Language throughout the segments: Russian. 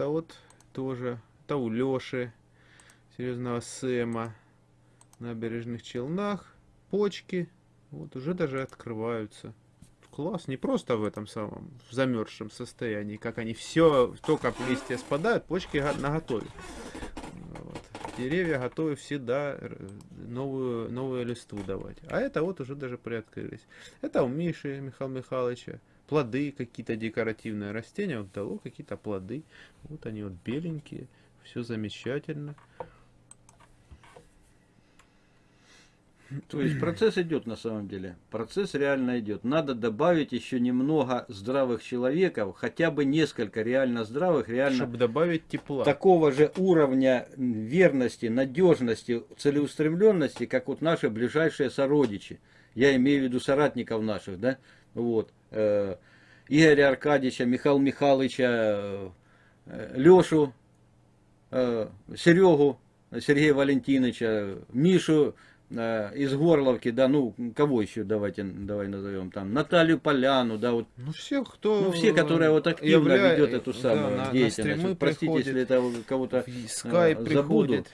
это вот тоже, это у Леши, серьезного Сэма, набережных Челнах, почки, вот уже даже открываются. Класс, не просто в этом самом, в замерзшем состоянии, как они все, только листья спадают, почки на готове. Вот. Деревья готовы всегда новую, новую листву давать. А это вот уже даже приоткрылись. Это у Миши Михаила Михайловича. Плоды какие-то декоративные растения. Вот дало какие-то плоды. Вот они вот беленькие. Все замечательно. То есть процесс идет на самом деле. Процесс реально идет. Надо добавить еще немного здравых человеков, хотя бы несколько реально здравых, реально. Чтобы добавить тепла. Такого же уровня верности, надежности, целеустремленности, как вот наши ближайшие сородичи. Я имею в виду соратников наших, да? Вот. Э, Игоря Аркадьевича, Михаила Михайловича, э, Лешу, э, Серегу, Сергея Валентиновича, Мишу из Горловки, да, ну, кого еще давайте, давай назовем там, Наталью Поляну, да, вот. Ну, всех, кто... Ну, все, которые вот активно явля... ведет эту самую да, деятельность. На Простите, если это кого-то забуду.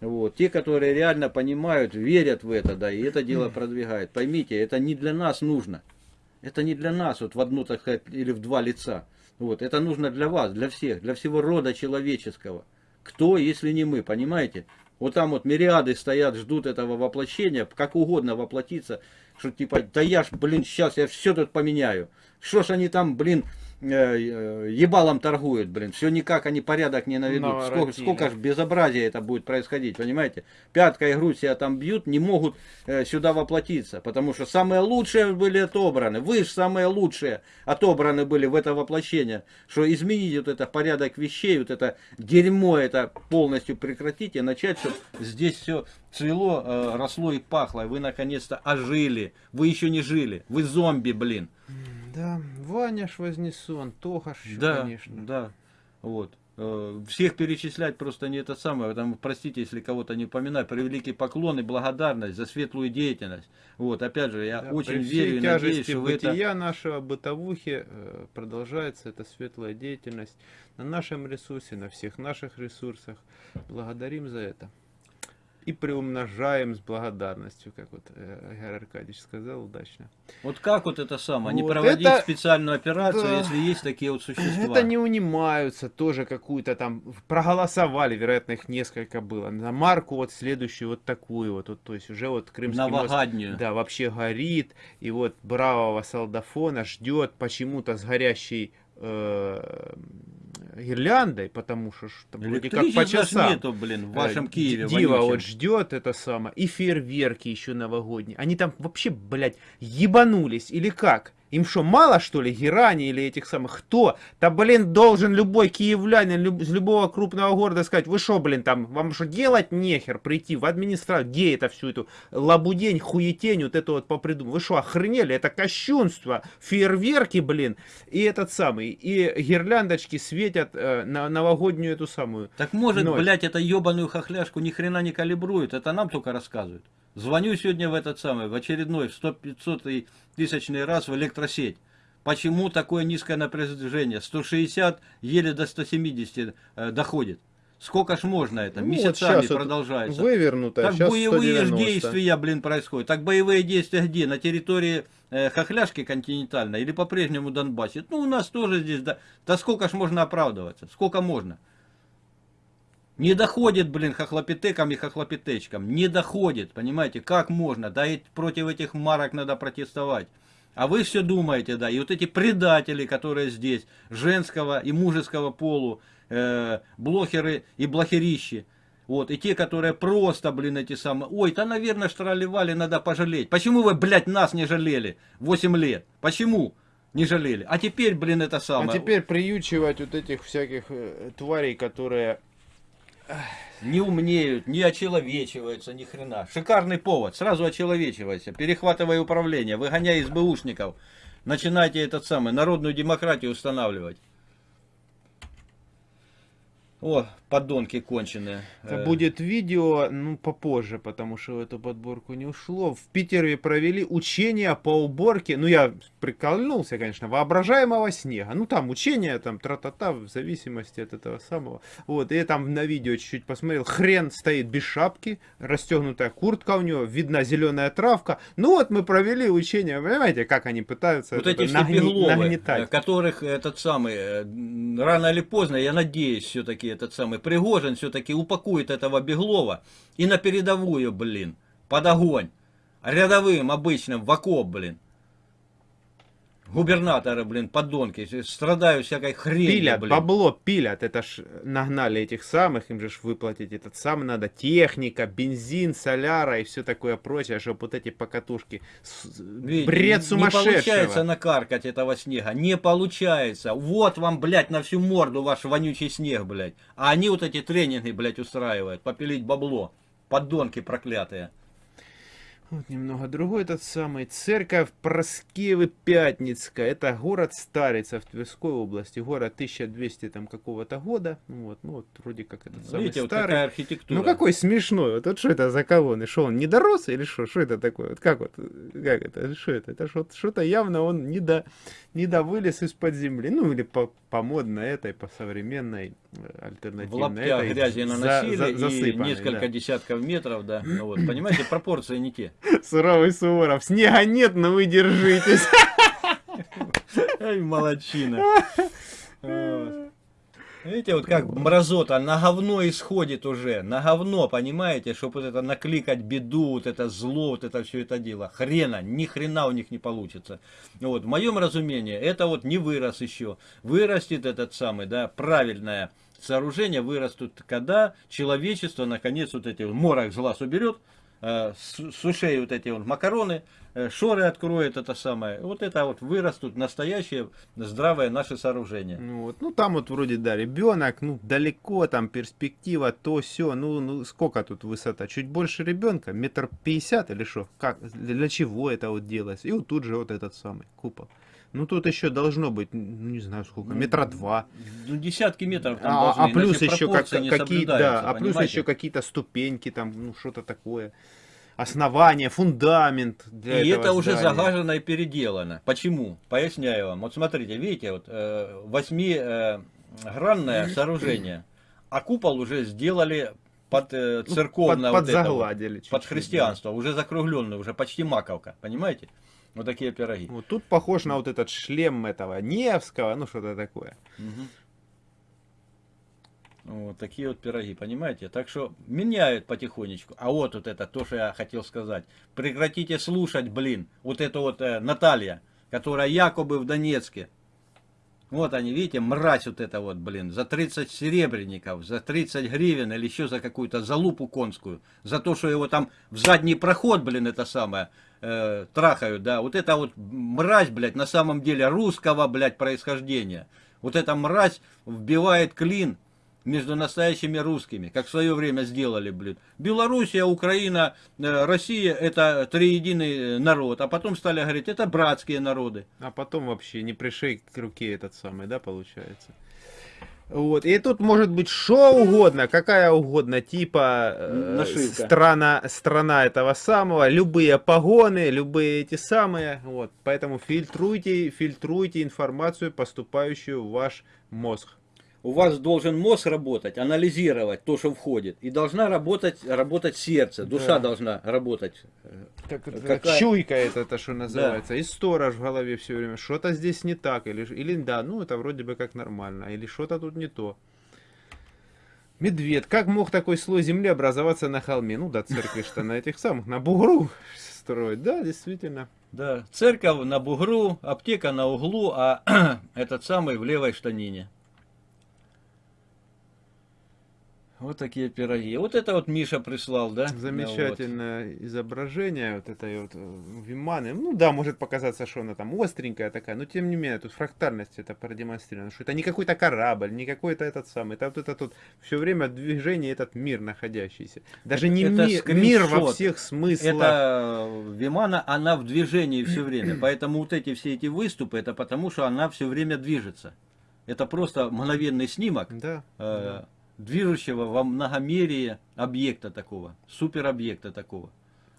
Вот. Те, которые реально понимают, верят в это, да, и это дело продвигают. Поймите, это не для нас нужно. Это не для нас, вот в одно, так сказать, или в два лица. Вот. Это нужно для вас, для всех, для всего рода человеческого. Кто, если не мы, понимаете? Вот там вот мириады стоят, ждут этого воплощения, как угодно воплотиться, что типа, да я ж, блин, сейчас я все тут поменяю. Что ж они там, блин, ебалом торгуют, блин. Все никак они порядок не наведут. Сколько, сколько ж безобразия это будет происходить, понимаете? Пятка и грудь себя там бьют, не могут э, сюда воплотиться. Потому что самые лучшие были отобраны. Вы же самые лучшие отобраны были в это воплощение. Что изменить вот это порядок вещей, вот это дерьмо это полностью прекратить и начать, чтобы здесь все цвело, э, росло и пахло. И вы наконец-то ожили. Вы еще не жили. Вы зомби, блин. Да, Ваня ж Вознесен, Тоха да, конечно. Да, вот. Э, всех перечислять просто не это самое, потому, простите, если кого-то не упоминаю, превеликий поклон и благодарность за светлую деятельность. Вот, опять же, я да, очень верю и надеюсь, что вы это... нашего бытовухи э, продолжается эта светлая деятельность на нашем ресурсе, на всех наших ресурсах. Благодарим за это и приумножаем с благодарностью, как вот э, Игорь Аркадьевич сказал удачно. Вот как вот это самое, вот не проводить это, специальную операцию, да, если есть такие вот существа? Это не унимаются, тоже какую-то там, проголосовали, вероятно, их несколько было, на марку вот следующую вот такую вот, вот то есть уже вот Крымский Новогоднюю. мост, да, вообще горит, и вот бравого солдафона ждет почему-то с горящей э, гирляндой, потому что там вроде как по часам. нету, блин, в вашем э, Киеве. Дива вот ждет это самое. И фейерверки еще новогодние. Они там вообще, блядь, ебанулись или как? Им что, мало, что ли, Герани или этих самых? Кто? Да, блин, должен любой киевлянин люб, из любого крупного города сказать, вы что, блин, там, вам что, делать нехер, прийти в администрацию, где это всю эту лабудень, хуетень, вот это вот попридумать? Вы что, охренели? Это кощунство, фейерверки, блин, и этот самый, и гирляндочки светят э, на новогоднюю эту самую Так может, ночь. блядь, это ебаную хохляшку ни хрена не калибрует, это нам только рассказывают. Звоню сегодня в этот самый, в очередной, в 100-500 тысячный раз в электросеть. Почему такое низкое напряжение? 160 еле до 170 э, доходит. Сколько ж можно это? Ну, Месяцами вот продолжается. Вывернуто. Так боевые 190. действия, блин, происходят. Так боевые действия где? На территории э, Хохляшки континентальной или по-прежнему Донбассе? Ну, у нас тоже здесь, да. Да сколько ж можно оправдываться? Сколько можно? Не доходит, блин, хохлопитекам и хохлопитечкам. Не доходит, понимаете, как можно? Да и против этих марок надо протестовать. А вы все думаете, да, и вот эти предатели, которые здесь, женского и мужеского полу, э, блохеры и блохерищи, вот, и те, которые просто, блин, эти самые, ой, да, наверное, штраливали, надо пожалеть. Почему вы, блядь, нас не жалели 8 лет? Почему? Не жалели. А теперь, блин, это самое. А теперь приючивать вот этих всяких э, тварей, которые не умнеют, не очеловечиваются, ни хрена. Шикарный повод, сразу очеловечивайся, перехватывай управление, выгоняй из БУшников, начинайте этот самый, народную демократию устанавливать. О, подонки конченые. Это Э, будет видео, ну, попозже, потому что в эту подборку не ушло. В Питере провели учения по уборке, ну, я приколнулся, конечно, воображаемого снега. Ну, там учения, там, тра-та-та, в зависимости от этого самого. Вот, и я там на видео чуть-чуть посмотрел, хрен стоит без шапки, расстегнутая куртка у него, видна зеленая травка. Ну, вот мы провели учения, понимаете, как они пытаются Вот это эти нагни- бегловы, нагнетать. э, которых этот самый, э, рано или поздно, я надеюсь, все-таки этот самый Пригожин все-таки упакует этого Беглова и на передовую, блин, под огонь. Рядовым, обычным, в окоп, блин. Губернаторы, блин, подонки, страдают всякой хренью, Пилят, блин. бабло пилят, это ж нагнали этих самых, им же ж выплатить этот самый надо, техника, бензин, соляра и все такое прочее, чтобы вот эти покатушки, Видите, бред Не сумасшедшего. получается накаркать этого снега, не получается. Вот вам, блядь, на всю морду ваш вонючий снег, блядь. А они вот эти тренинги, блядь, устраивают, попилить бабло. Подонки проклятые. Вот немного другой этот самый. Церковь Проскевы Пятницкая. Это город Старица в Тверской области. Город 1200 там какого-то года. Ну Вот, ну вот вроде как этот самый Видите, вот старый. какая архитектура. Ну какой смешной, вот, вот что это за колонны, что он не дорос или что, что это такое, вот как вот, как это, что это, это что- что-то явно он не до, не до вылез из-под земли, ну или по, по модной этой, по современной, э, в альтернативной лаптях этой, грязи за- наносили за- и засыпанной, несколько да. десятков метров, да. Ну вот, понимаете, пропорции не те. Суровый Суворов, снега нет, но вы держитесь. Ай, молодчина. Видите, вот как мразота на говно исходит уже, на говно, понимаете, чтобы вот это накликать беду, вот это зло, вот это все это дело. Хрена, ни хрена у них не получится. Вот, в моем разумении, это вот не вырос еще. Вырастет этот самый, да, правильное сооружение, вырастут, когда человечество, наконец, вот эти морок зла уберет, э, с с ушей вот эти вот макароны, э, шоры откроет это самое. Вот это вот вырастут настоящее здравое наше сооружение. Ну, вот, ну там вот вроде, да, ребенок, ну далеко, там перспектива, то все, ну, ну сколько тут высота, чуть больше ребенка, метр пятьдесят или что, как, для чего это вот делается, и вот тут же вот этот самый купол. Ну тут еще должно быть, ну не знаю сколько, Ну, метра два. Ну, десятки метров там А, должны, а плюс еще как, какие, да, а плюс понимаете? еще какие-то ступеньки, там, ну что-то такое. Основание, фундамент для И это уже здания. загажено и переделано. Почему? Поясняю вам. Вот смотрите, видите, вот э, восьмигранное сооружение, а купол уже сделали под э, Ну, церковное под, вот это вот, под да. христианство, уже закругленный, уже почти маковка, понимаете? Вот такие пироги. Вот тут похож на вот этот шлем этого Невского, ну что-то такое. Мгм. Вот такие вот пироги, понимаете? Так что меняют потихонечку. А вот вот это, то, что я хотел сказать. Прекратите слушать, блин, вот это вот э, Наталья, которая якобы в Донецке. Вот они, видите, мразь вот это вот, блин, за 30 серебряников, за 30 гривен или еще за какую-то залупу конскую. За то, что его там в задний проход, блин, это самое, э, трахают, да. Вот это вот мразь, блядь, на самом деле русского, блядь, происхождения. Вот эта мразь вбивает клин между настоящими русскими, как в свое время сделали, блин. Белоруссия, Украина, э, Россия это триединый народ, а потом стали говорить, это братские народы. А потом вообще не пришей к руке этот самый, да, получается. Вот. И тут может быть что угодно, какая угодно, типа э, страна, страна этого самого, любые погоны, любые эти самые. Вот. Поэтому фильтруйте, фильтруйте информацию, поступающую в ваш мозг. У вас должен мозг работать, анализировать то, что входит. И должна работать, работать сердце, душа Да. должна работать. Это, Какая- Чуйка это, то, что называется. И сторож в голове все время. Что-то здесь не так. Или, или да, ну это вроде бы как нормально. Или что-то тут не то. Медведь. Как мог такой слой земли образоваться на холме? Ну да, церкви что на этих самых, на бугру строить. Да, действительно. Да, церковь на бугру, аптека на углу, а этот самый в левой штанине. Вот такие пироги. Вот это вот Миша прислал, да? Замечательное изображение вот этой вот э, Виманы. Ну да, может показаться, что она там остренькая такая, но тем не менее, тут фрактальность это продемонстрировано, что это не какой-то корабль, не какой-то этот самый, это вот это тут все время движение этот мир находящийся. Даже не Это ми- мир во скриншот. всех смыслах. Это э, Вимана, она в движении все время. Поэтому вот эти все эти выступы, это потому что она все время движется. Это просто мгновенный снимок. Да. э, движущего во многомерие объекта такого, суперобъекта такого.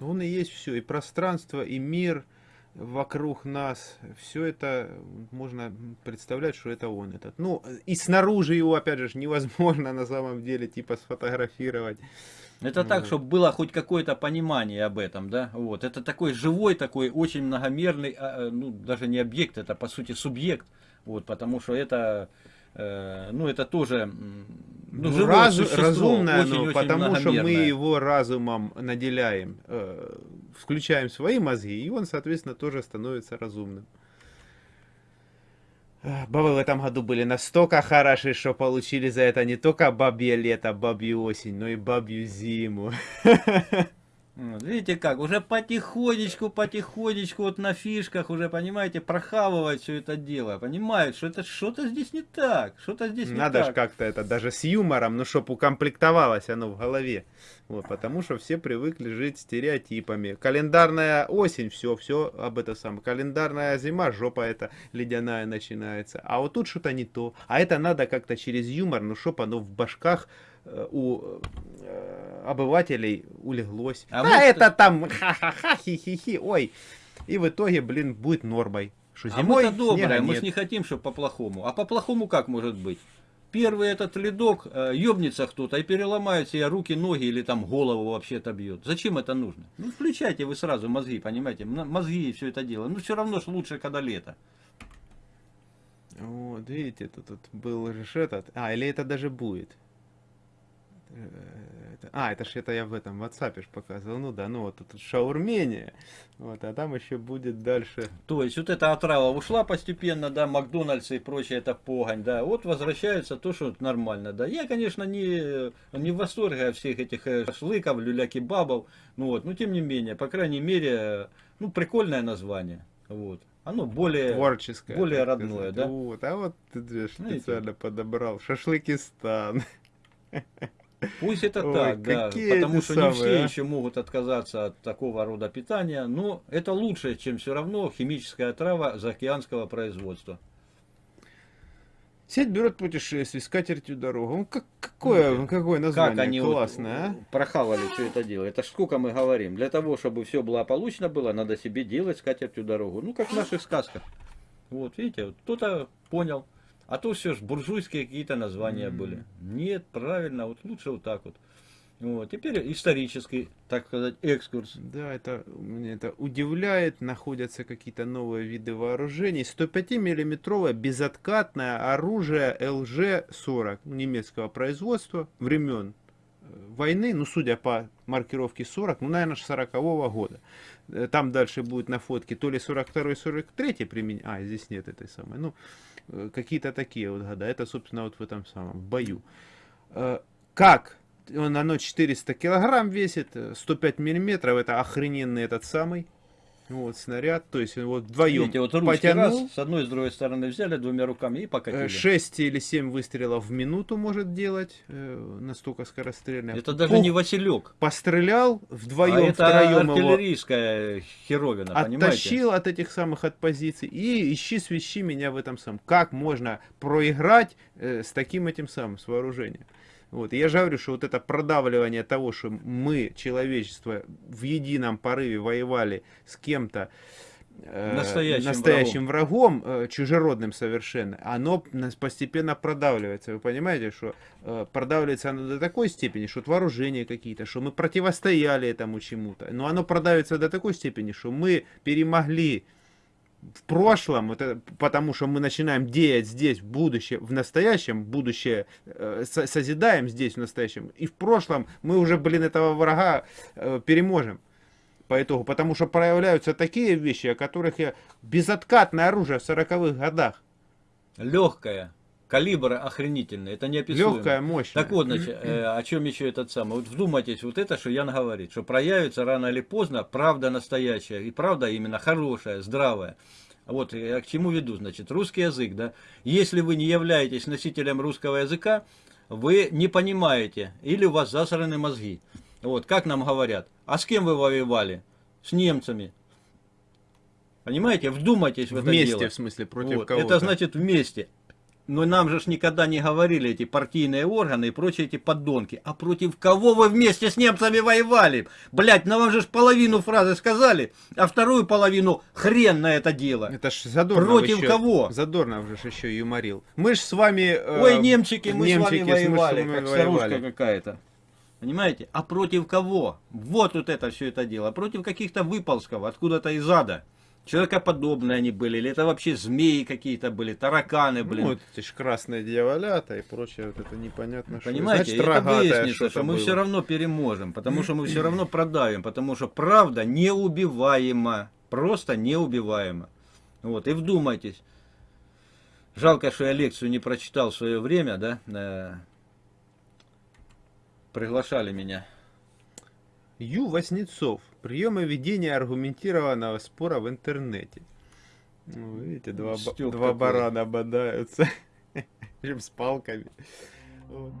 Он и есть все, и пространство, и мир вокруг нас. Все это можно представлять, что это он этот. Ну, и снаружи его, опять же, невозможно на самом деле, типа, сфотографировать. Это Ну так, вот. чтобы было хоть какое-то понимание об этом, да? Вот. Это такой живой, такой очень многомерный, а, э, ну, даже не объект, это по сути субъект. Вот, потому что это, ну, это тоже, ну, Ну, разу- существо, разумное, очень, ну, очень потому что мы его разумом наделяем, э, включаем свои мозги, и он, соответственно, тоже становится разумным. Бабы в этом году были настолько хороши, что получили за это не только бабье лето, бабью осень, но и бабью зиму. Вот, Видите как, уже потихонечку, потихонечку вот на фишках уже, понимаете, прохавывать все это дело. Понимают, что это что-то здесь не так, что-то здесь не Надо же так. как-то это даже с юмором, ну чтоб укомплектовалось оно в голове. Вот, потому что все привыкли жить стереотипами. Календарная осень, все, все об этом самом. Календарная зима, жопа это ледяная начинается. А вот тут что-то не то. А это надо как-то через юмор, ну чтоб оно в башках э, у обывателей улеглось. А А, мы что- это там ха-ха-ха, хи-хи-хи, ой. И в итоге, блин, будет нормой. Что А зимой мы-то добрые, мы не хотим, чтобы по-плохому. А по-плохому как может быть? Первый этот ледок, э, ёбнется кто-то и переломает себе руки, ноги или там голову вообще отобьет. Зачем это нужно? Ну, включайте вы сразу мозги, понимаете? Мозги и все это дело. Ну, все равно ж лучше, когда лето. Вот, видите, тут, тут был же этот. А, или это даже будет. Это- а, это ж это я в этом WhatsApp ж показывал. Ну да, ну вот тут шаурмения. Вот, а там еще будет дальше. То есть вот эта отрава ушла постепенно, да, Макдональдс и прочее, это погонь, да. Вот возвращается то, что нормально, да. Я, конечно, не, не в восторге от всех этих э, шашлыков, люля-кебабов, ну вот, но тем не менее, по крайней мере, ну, прикольное название, вот. Оно более... Творческое. более родное, сказать. да? Вот, а вот ты Знаете. специально подобрал. Шашлыкистан. Пусть это Ой, так, да, потому что не самые, все а? еще могут отказаться от такого рода питания, но это лучше, чем все равно химическая трава заокеанского производства. Сеть берет путешествие с катертью дорогу. Ну, как, какое, Ну, какое название Как они вот классное, а? прохавали все это дело. Это ж сколько мы говорим. Для того, чтобы все благополучно было, надо себе делать скатертью дорогу. Ну, как в наших сказках. Вот, видите, вот кто-то понял. А то все ж буржуйские какие-то названия М. были. Нет, правильно, вот лучше вот так вот. Вот, теперь исторический, так сказать, экскурс. Да, это меня это удивляет. Находятся какие-то новые виды вооружений. 105-миллиметровое безоткатное оружие ЛЖ-40 немецкого производства времен войны, ну, судя по маркировке 40, ну, наверное, 40-го года. Э, Там дальше будет на фотке то ли 42-й, 43-й применение. А, здесь нет этой самой. Ну, э, какие-то такие вот года. Это, собственно, вот в этом самом бою. Э, Как? Он, оно 400 килограмм весит, э, 105 миллиметров, это охрененный этот самый вот снаряд, то есть вот вдвоем Видите, вот потянул, раз, с одной и с другой стороны взяли двумя руками и покатили. 6 или 7 выстрелов в минуту может делать, э, настолько скорострельно. Это даже Пух, не Василек. Пострелял, А вдвоем, это втроем его артиллерийская херовина, понимаете? оттащил от этих самых от позиций и ищи свищи меня в этом самом. Как можно проиграть э, с таким этим самым, с вооружением? Вот. и Я же говорю, что вот это продавливание того, что мы, человечество, в едином порыве воевали с кем-то, э, Настоящим настоящим врагом, э, чужеродным совершенно, оно постепенно продавливается. Вы понимаете, что э, продавливается оно до такой степени, что вот вооружения какие-то, что мы противостояли этому чему-то. Но оно продавится до такой степени, что мы перемогли в прошлом, это потому что мы начинаем деять здесь, в будущем, в настоящем, будущее э, со- созидаем здесь, в настоящем, и в прошлом мы уже, блин, этого врага э, переможем. По итогу, потому что проявляются такие вещи, о которых я... Безоткатное оружие в 40-х годах, Легкая, калибр охренительный, это неописуемо. легкая, мощная. Так вот, значит, э, о чем еще этот самый. Вот вдумайтесь, вот это, что Ян говорит, что проявится рано или поздно правда настоящая, и правда именно хорошая, здравая. Вот я к чему веду, значит, русский язык, да. Если вы не являетесь носителем русского языка, вы не понимаете, или у вас засраны мозги. Вот, как нам говорят, а с кем вы воевали? С немцами. Понимаете, вдумайтесь в это Вместе, дело. в смысле, против Вот, кого-то. Это значит вместе. Но нам же ж никогда не говорили эти партийные органы и прочие эти подонки. А против кого вы вместе с немцами воевали? Блять, нам же ж половину фразы сказали, а вторую половину хрен на это дело. Это ж Задорнов Против еще- кого? Задорнов же еще юморил. Мы ж с вами... э, Ой, немчики, мы немчики, с мы вами с воевали, вами как воевали. старушка какая-то. Понимаете? А против кого? Вот вот это все это дело. Против каких-то выползков, откуда-то из ада. Человекоподобные они были, или это вообще змеи какие-то были, тараканы, блин. Ну, вот эти ж красные дьяволята и прочее, вот это непонятно что. Понимаете, Значит, это выяснится, что-то что мы все равно переможем, потому что мы все равно продавим, потому что правда неубиваема, просто неубиваема. Вот, и вдумайтесь. Жалко, что я лекцию не прочитал в свое время, да? э, Приглашали меня. Ю. Васнецов. Приемы ведения аргументированного спора в интернете. Ну, видите, два, ба- Стёб два барана бодаются. Причем с палками. Вот.